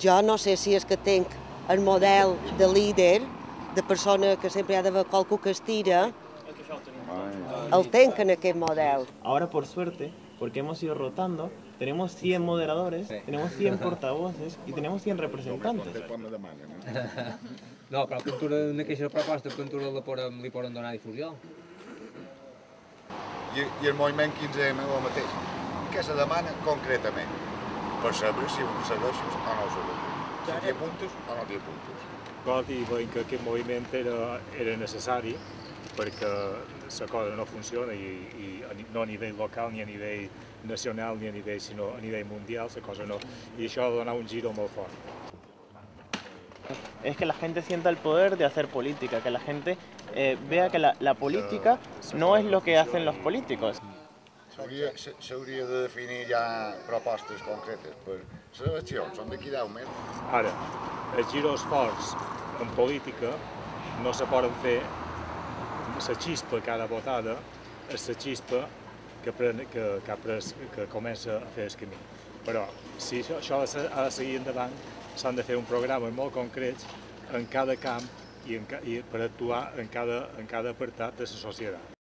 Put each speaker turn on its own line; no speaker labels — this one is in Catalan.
Jo no sé si és que tinc el model de líder, de persona que sempre hi ha d'haver qualcú que estira, el tenc en aquest model.
Ahora, por suerte, porque hemos ido rotando, tenemos 100 moderadores, tenemos 100 portavoces y tenemos 100 representantes.
No, però cultura, una queixa de proposta, cultura la podem, li poden donar difusió.
I, i el moviment 15M el mateix. Què se demana concretament? Per saber si ho segueixes o no ho segueixes. Si t'hi apuntes o no t'hi apuntes.
Nosaltres hi veiem que aquest moviment era, era necessari perquè la cosa no funciona i, i no a nivell local ni a nivell nacional ni a nivell, sinó a nivell mundial, la cosa no. I això ha de donar un giro molt fort.
Es que la gente sienta el poder de hacer política, que la gente eh, vea que la, la política no es lo que hacen los políticos.
S'hauria s- s'hauria de definir ja propostes concretes per les eleccions, són d'aquí 10 mesos.
Ara, els giros forts en política no se poden fer la xispa cada votada és la xispa que, pren, que, que, ha pres, que comença a fer el camí. Però si això, ha de se- ha de seguir endavant, s'han de fer un programa molt concrets en cada camp i, en, i per actuar en cada, en cada apartat de la societat.